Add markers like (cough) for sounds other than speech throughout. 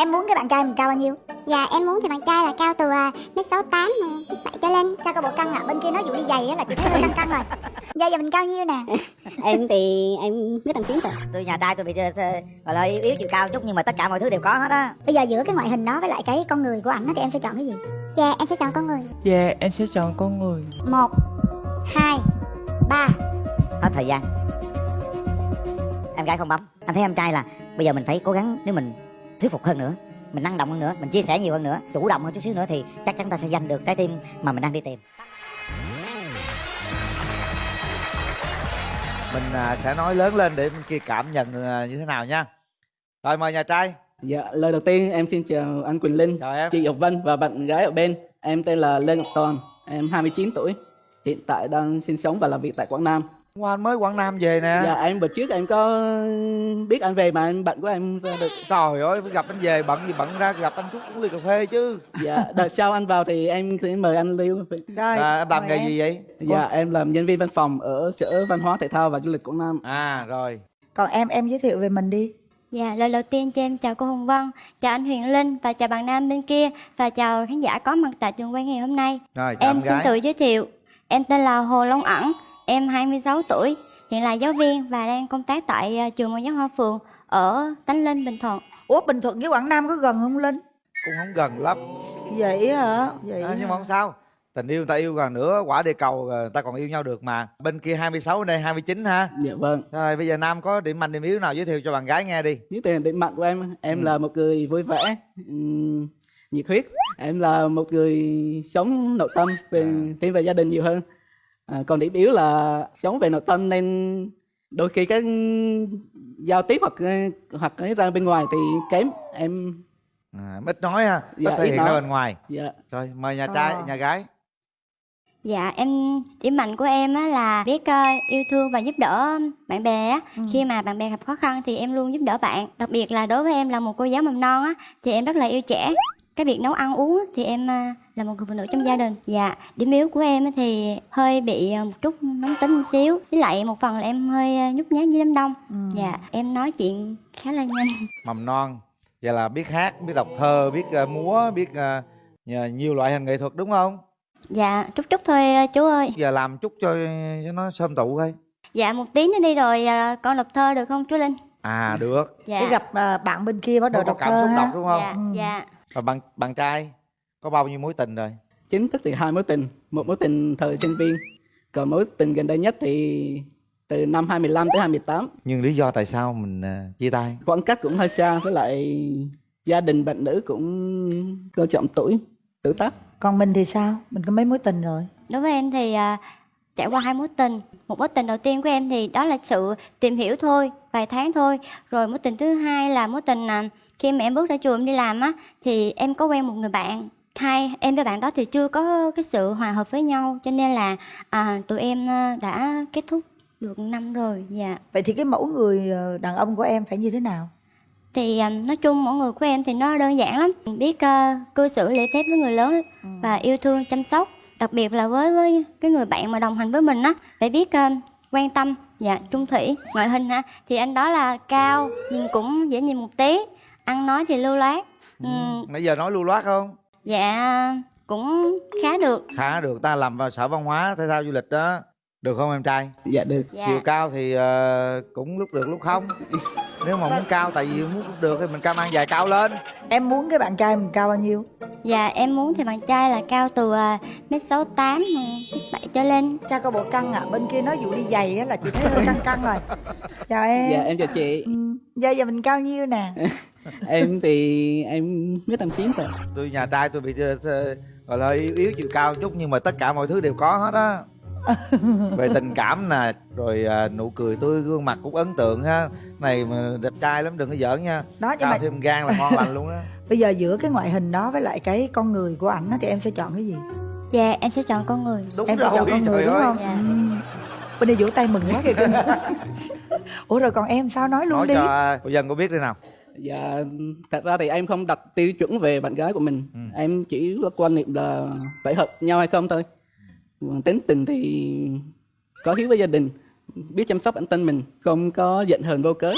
Em muốn cái bạn trai mình cao bao nhiêu? Dạ em muốn thì bạn trai là cao từ à, mét sáu tám bảy trở lên Sao có bộ căng à? Bên kia nói dụ đi giày á là chị thấy hơi căng căng rồi Giày giờ mình cao nhiêu nè? (laughs) Em thì em biết tầm chín rồi tôi nhà trai tôi bị ờ, ờ, gọi là yếu chiều cao chút nhưng mà tất cả mọi thứ đều có hết á Bây giờ giữa cái ngoại hình đó với lại cái con người của ảnh á thì em sẽ chọn cái gì? Dạ em sẽ chọn con người Dạ em sẽ chọn con người Một Hai Ba hết thời gian em gái không bấm anh thấy em trai là bây giờ mình phải cố gắng nếu mình thuyết phục hơn nữa mình năng động hơn nữa mình chia sẻ nhiều hơn nữa chủ động hơn chút xíu nữa thì chắc chắn ta sẽ giành được trái tim mà mình đang đi tìm mình à, sẽ nói lớn lên để bên kia cảm nhận à, như thế nào nha rồi mời nhà trai Dạ, lời đầu tiên em xin chào anh Quỳnh Linh, chào em chị Ngọc Vân và bạn gái ở bên. Em tên là Lê Ngọc Toàn, em 29 tuổi. Hiện tại đang sinh sống và làm việc tại Quảng Nam. Hoa anh mới quảng nam về nè Dạ, em bữa trước em có biết anh về mà em bạn của em ra được. trời ơi gặp anh về bận gì bận ra gặp anh chút uống ly cà phê chứ Dạ, đợt sau anh vào thì em sẽ mời anh lưu. Rồi, à, em làm nghề em. gì vậy Dạ, em làm nhân viên văn phòng ở Sở Văn hóa Thể thao và Du lịch Quảng Nam. à rồi Còn em em giới thiệu về mình đi. Dạ, lời đầu tiên cho em chào cô Hồng Vân, chào anh Huyền Linh và chào bạn Nam bên kia và chào khán giả có mặt tại trường quay ngày hôm nay. rồi em xin gái tự giới thiệu, em tên là Hồ Long Ẩn, em 26 tuổi, hiện là giáo viên và đang công tác tại à, trường mẫu giáo Hoa Phường ở Tánh Linh, Bình Thuận. Ủa Bình Thuận với Quảng Nam có gần không Linh? cũng không gần lắm Vậy hả? Vậy à, hả? nhưng mà không sao tình yêu người ta yêu gần nữa quả địa cầu người ta còn yêu nhau được mà bên kia 26 bên đây 29 ha Dạ vâng. rồi bây giờ nam có điểm mạnh điểm yếu nào giới thiệu cho bạn gái nghe đi Những tiền điểm mạnh của em, em Ừ. là một người vui vẻ, ừm, nhiệt huyết. Em là một người sống nội tâm về tin về gia đình nhiều hơn. À, còn điểm yếu là sống về nội tâm nên đôi khi cái giao tiếp hoặc hoặc cái ra bên ngoài thì kém. Em à, ít nói ha Dạ, ít thể hiện nói. ra bên ngoài dạ rồi mời nhà trai Ờ. nhà gái Dạ, em điểm mạnh của em á là biết ờ, yêu thương và giúp đỡ bạn bè á. Ừ. Khi mà bạn bè gặp khó khăn thì em luôn giúp đỡ bạn. Đặc biệt là đối với em là một cô giáo mầm non á thì em rất là yêu trẻ. Cái việc nấu ăn uống thì em à, là một người phụ nữ trong gia đình. Dạ, điểm yếu của em á thì hơi bị ờ, một chút nóng tính một xíu. Với lại một phần là em hơi ờ, nhút nhát với đám đông. Ừ. Dạ, em nói chuyện khá là nhanh. mầm non vậy là biết hát biết đọc thơ biết ờ, múa biết nhờ- nhiều loại hình nghệ thuật đúng không Dạ, chút chút thôi chú ơi. giờ làm chút cho cho nó sơm tụ thôi Dạ, một tiếng nữa đi rồi ờ, con đọc thơ được không chú Linh? à được Dạ. Để gặp à, bạn bên kia bắt đầu đọc cảm thơ xúc ha. đọc đúng không Dạ, Ừ. dạ. Và bạn bạn trai có bao nhiêu mối tình rồi chính thức thì hai mối tình một mối tình thời sinh viên còn mối tình gần đây nhất thì từ năm 2015 tới 2018 nhưng lý do tại sao mình ờ, chia tay khoảng cách cũng hơi xa với lại gia đình bạn nữ cũng coi trọng tuổi tuổi tác Còn mình thì sao? Mình có mấy mối tình rồi? Đối với em thì à, trải qua hai mối tình. Một mối tình đầu tiên của em thì đó là sự tìm hiểu thôi, vài tháng thôi. Rồi mối tình thứ hai là mối tình à, khi mà em bước ra trường em đi làm á thì em có quen một người bạn. Hai em với bạn đó thì chưa có cái sự hòa hợp với nhau cho nên là à, tụi em à, đã kết thúc được năm rồi. Dạ. Vậy thì cái mẫu người ờ, đàn ông của em phải như thế nào? Thì à, nói chung mỗi người của em thì nó đơn giản lắm. Biết à, cư xử lễ phép với người lớn và yêu thương chăm sóc đặc biệt là với với cái người bạn mà đồng hành với mình á phải biết ờ, quan tâm dạ trung thủy ngoại hình ha. Thì anh đó là cao nhìn cũng dễ nhìn một tí ăn nói thì lưu loát Ừm, nãy giờ nói lưu loát không? Dạ cũng khá được. Khá được ta làm vào sở văn hóa thể thao du lịch đó. Được không em trai? Dạ được. Dạ. Chiều cao thì ờ, cũng lúc được lúc không. Nếu mà muốn cao tại vì muốn được thì mình cao mang dài cao lên. Em muốn cái bạn trai mình cao bao nhiêu? Dạ em muốn thì bạn trai là cao từ à, mét sáu tám mét bảy trở lên Cha có bộ căng à? Bên kia nói dụ đi giày á là chị thấy hơi căng căng rồi. Chào em. dạ em chào chị Ừ. Giờ giờ mình cao nhiêu nè? (laughs) em thì em biết tầm chín rồi tôi nhà trai tôi bị ờ, ờ, gọi là yếu, yếu chiều cao chút nhưng mà tất cả mọi thứ đều có hết á về tình cảm nè rồi à, nụ cười tươi gương mặt cũng ấn tượng ha này mà đẹp trai lắm đừng có giỡn nha Đó nhưng cao mà thêm gan là ngon lành luôn á (laughs) bây giờ giữa cái ngoại hình đó với lại cái con người của ảnh á thì em sẽ chọn cái gì? dạ em sẽ chọn con người đúng em sẽ rồi chọn con người đúng ơi không? Dạ. Ừ. Bên đây vỗ tay mừng quá kìa cưng. (laughs) Ủa rồi còn em sao nói luôn nói đi. cho à, cô dân có biết thế nào dạ thật ra thì em không đặt tiêu chuẩn về bạn gái của mình Ừ. em chỉ có quan niệm là phải hợp nhau hay không thôi Tính tình thì có hiếu với gia đình biết chăm sóc bản thân mình không có giận hờn vô cớ.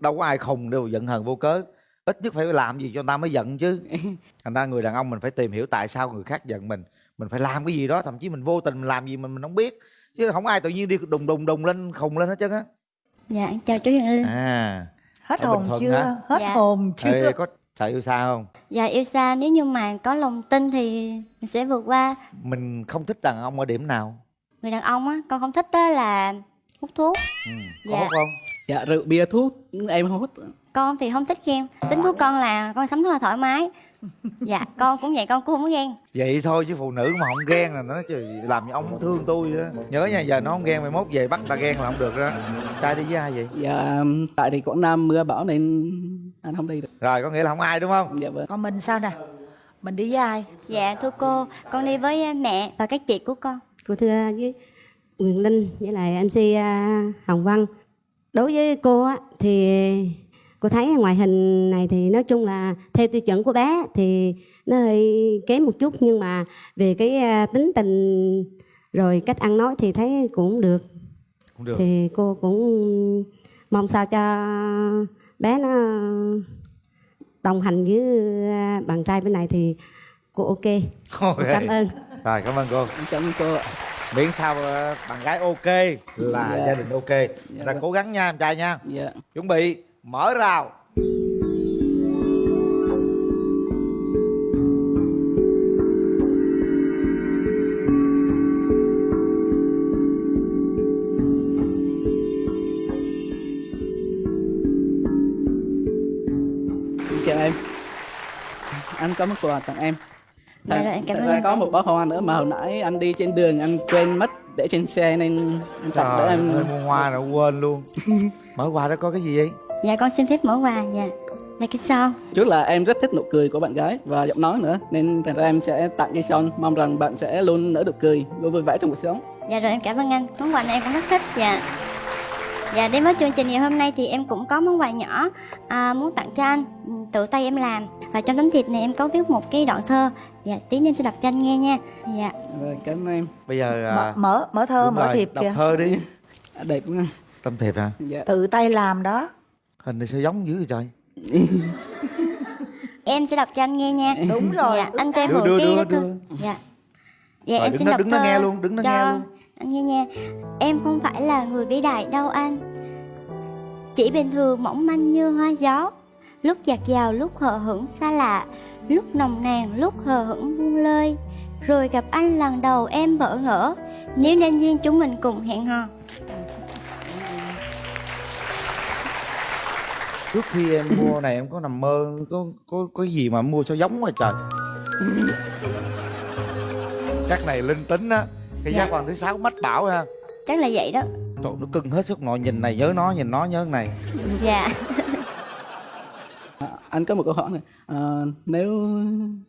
Đâu có ai khùng đâu giận hờn vô cớ. Ít nhất phải làm gì cho người ta mới giận chứ. (laughs) Thành ra người đàn ông mình phải tìm hiểu tại sao người khác giận mình. Mình phải làm cái gì đó thậm chí mình vô tình mình làm gì mình mình không biết. Chứ không ai tự nhiên đi đùng đùng đùng lên khùng lên hết trơn á. Dạ chào chú Hiền Linh. À. Hết hồn chưa? hả? hết Dạ. hồn chưa? Ê, có sợ yêu xa không? Dạ yêu xa. Nếu như mà có lòng tin thì mình sẽ vượt qua. Mình không thích đàn ông ở điểm nào? Người đàn ông á con không thích đó là hút thuốc. Ừ. có Dạ. hút không? Dạ rượu bia thuốc em không hút con thì không thích ghen. Tính của con là con sống rất là thoải mái. Dạ con cũng vậy con cũng không có ghen. Vậy thôi chứ phụ nữ mà không ghen là nó trời, làm như ông thương tôi á. Nhớ nha giờ nó không ghen mai mốt về bắt ta ghen là không được đó. Trai đi với ai vậy? Dạ tại thì quảng nam mưa bão nên anh không đi được. Rồi có nghĩa là không ai đúng không? Dạ vâng. Còn mình sao nè? Mình đi với ai? Dạ thưa cô con đi với à, mẹ và các chị của con. Cô thưa với Quyền Linh với lại MC à, Hồng Văn đối với cô á thì cô thấy ngoại hình này thì nói chung là theo tiêu chuẩn của bé thì nó hơi kém một chút nhưng mà về cái à, tính tình rồi cách ăn nói thì thấy cũng được. Không được. Thì cô cũng mong sao cho bé nó đồng hành với à, bạn trai bên này thì cô ok. Ok. Cô cảm ơn. Rồi cảm ơn cô. Cảm ơn cô miễn sao ờ, bạn gái ok là Dạ. gia đình ok. Dạ là vâng. cố gắng nha em trai nha. Dạ. Chuẩn bị mở rào có món quà tặng em. Dạ rồi, em cảm Thật ơn có một bó hoa nữa mà hồi nãy anh đi trên đường anh quên mất để trên xe nên anh tặng để em. ơi mua hoa rồi quên luôn. (laughs) Mở quà đó có cái gì vậy? Dạ con xin phép mở quà dạ. Là cái son. Trước là em rất thích nụ cười của bạn gái và giọng nói nữa nên thành ra em sẽ tặng cái son. Mong rằng bạn sẽ luôn nở nụ cười luôn vui vẻ trong cuộc sống. Dạ rồi em cảm ơn anh. Món quà này em cũng rất thích dạ dạ đến với chương trình ngày hôm nay thì em cũng có món quà nhỏ à, muốn tặng cho anh. Ừ, tự tay em làm. Và trong tấm thiệp này em có viết một cái đoạn thơ. Dạ tí nữa em sẽ đọc cho anh nghe nha. Dạ. Rồi cảm ơn em. Bây giờ mở à, mở, mở thơ đúng mở rồi, thiệp đọc kìa. thơ đi. À, đẹp quá. Tâm thiệp hả? Dạ. Tự tay làm đó. Hình này sao giống dữ vậy trời? (laughs) Em sẽ đọc cho anh nghe nha. Đúng rồi dạ anh cho em Đưa, mượn đưa, cái đưa, đưa. dạ. Dạ Rồi, em đứng xin đó- đọc đứng thơ nghe luôn, đứng cho nghe luôn anh nghe nha em không phải là người vĩ đại đâu anh. Chỉ bình thường mỏng manh như hoa gió, lúc giạt dào lúc hờ hững xa lạ, lúc nồng nàn, lúc hờ hững buông lơi. Rồi gặp anh lần đầu em bỡ ngỡ, nếu nên duyên chúng mình cùng hẹn hò. Trước khi em mua này, em có nằm mơ, có có có gì mà mua sao giống quá trời. Chắc này linh tính á cái Dạ. giác quan thứ sáu mách bảo ha. Chắc là vậy đó. Trời, nó cưng hết sức nội nhìn này nhớ nó nhìn nó nhớ này. Dạ. À, anh có một câu hỏi này. À, nếu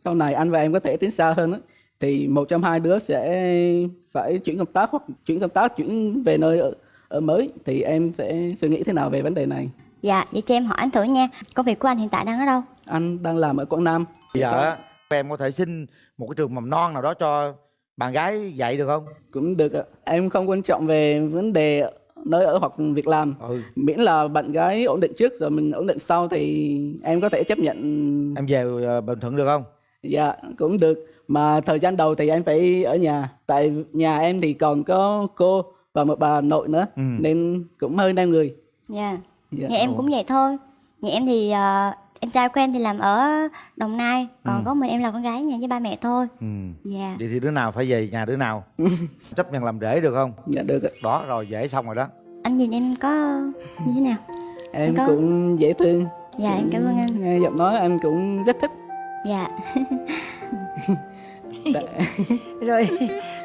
sau này anh và em có thể tiến xa hơn á thì một trong hai đứa sẽ phải chuyển công tác hoặc chuyển công tác chuyển về nơi ở, ở mới. Thì em sẽ suy nghĩ thế nào về vấn đề này? Dạ vậy cho em hỏi anh thử nha. Công việc của anh hiện tại đang ở đâu? Anh đang làm ở quảng nam. Á em có thể xin một cái trường mầm non nào đó cho bạn gái dạy được không? Cũng được ạ. em không quan trọng về vấn đề nơi ở hoặc việc làm. Ừ. Miễn là bạn gái ổn định trước rồi mình ổn định sau thì em có thể chấp nhận. Em về ờ, bình thuận được không? Dạ cũng được. Mà thời gian đầu thì em phải ở nhà. Tại nhà em thì còn có cô và một bà nội nữa Ừ. nên cũng hơi năm người. Dạ. Dạ. nhà em cũng vậy thôi. Nhà em thì ờ, em trai của em thì làm ở đồng nai còn Ừ. có mình em là con gái nhà với ba mẹ thôi. Ừ. Dạ. Vậy thì đứa nào phải về nhà đứa nào? (laughs) Chấp nhận làm rể được không? Dạ được ạ. đó rồi dễ xong rồi đó. Anh nhìn em có như thế nào? Em Có. cũng dễ thương. Dạ em cảm ơn anh. Nghe giọng nói em cũng rất thích. Dạ. Tại- (laughs) (laughs) rồi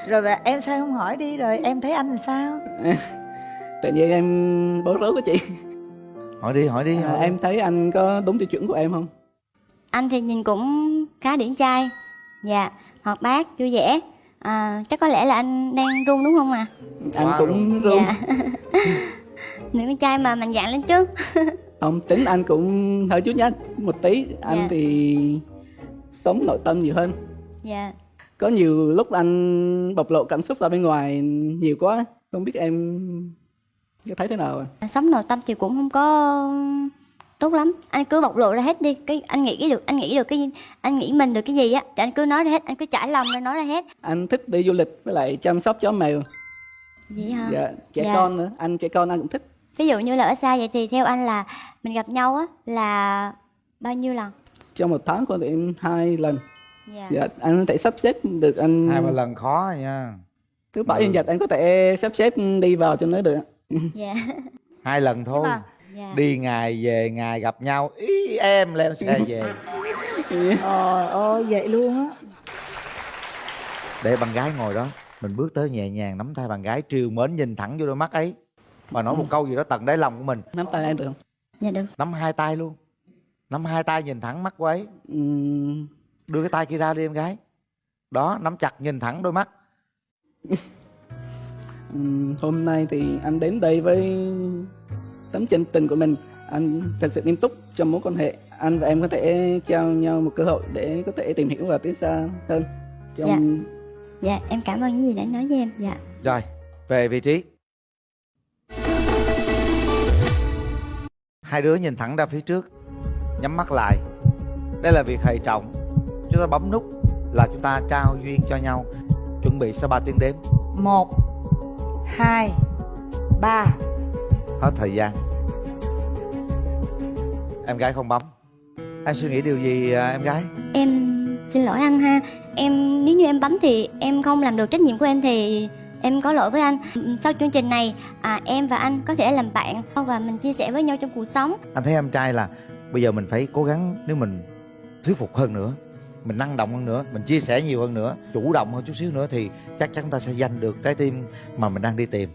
rồi bà- em sao không hỏi đi rồi em thấy anh làm sao? Tự nhiên em bối rối quá chị hỏi đi hỏi đi à, hỏi đi. em thấy anh có đúng tiêu chuẩn của em không? Anh thì nhìn cũng khá điển trai. Dạ hoạt bát vui vẻ. À, chắc có lẽ là anh đang run đúng không ạ? Anh Quá cũng run. dạ. (laughs) Người con trai mà mạnh dạn lên chứ (laughs) không tính anh cũng hơi chút nhát một tí. Anh Dạ. thì sống nội tâm nhiều hơn. Dạ. Có nhiều lúc anh bộc lộ cảm xúc ra bên ngoài nhiều quá không biết em thấy thế nào à? sống nội tâm thì cũng không có tốt lắm. Anh cứ bộc lộ ra hết đi. Cái anh nghĩ cái được anh nghĩ được cái anh nghĩ mình được cái gì á thì anh cứ nói ra hết anh cứ trải lòng ra nói ra hết. Anh thích đi du lịch với lại chăm sóc chó mèo. Vậy hả? Dạ trẻ Dạ. con nữa. Anh trẻ con anh cũng thích. Ví dụ như là ở xa vậy thì theo anh là mình gặp nhau á là bao nhiêu lần? Trong một tháng có thể hai lần. Dạ. Dạ anh có thể sắp xếp được anh hai ba lần khó nha. Thứ bảy Ừ. chủ nhật anh có thể sắp xếp đi vào cho nó được (laughs) dạ. Hai lần thôi. Mà- dạ. Đi ngày về ngày gặp nhau. Ý em lên xe về. Trời ơi vậy luôn á. Để bạn gái ngồi đó. Mình bước tới nhẹ nhàng nắm tay bạn gái triều mến nhìn thẳng vô đôi mắt ấy. Và nói một câu gì đó tận đáy lòng của mình. Nắm tay anh được không? Dạ được. Nắm hai tay luôn. Nắm hai tay nhìn thẳng mắt cô ấy. Ừm, đưa cái tay kia ra đi em gái. Đó nắm chặt nhìn thẳng đôi mắt (laughs) hôm nay thì anh đến đây với tấm chân tình của mình. Anh thật sự nghiêm túc trong mối quan hệ. Anh và em có thể trao nhau một cơ hội để có thể tìm hiểu và tiến xa hơn. Trong dạ. em cảm ơn những gì đã nói với em. Dạ. Rồi về vị trí. Hai đứa nhìn thẳng ra phía trước nhắm mắt lại. Đây là việc hệ trọng. Chúng ta bấm nút là chúng ta trao duyên cho nhau chuẩn bị sau 3 tiếng đếm một hai. Ba. Hết thời gian. Em gái không bấm. Em suy nghĩ điều gì à, em gái? Em xin lỗi anh ha. Em nếu như em bấm thì em không làm được trách nhiệm của em thì em có lỗi với anh. Sau chương trình này à, em và anh có thể làm bạn và mình chia sẻ với nhau trong cuộc sống. Anh thấy em trai là bây giờ mình phải cố gắng nếu mình thuyết phục hơn nữa mình năng động hơn nữa, mình chia sẻ nhiều hơn nữa, chủ động hơn chút xíu nữa thì chắc chắn ta sẽ giành được trái tim mà mình đang đi tìm.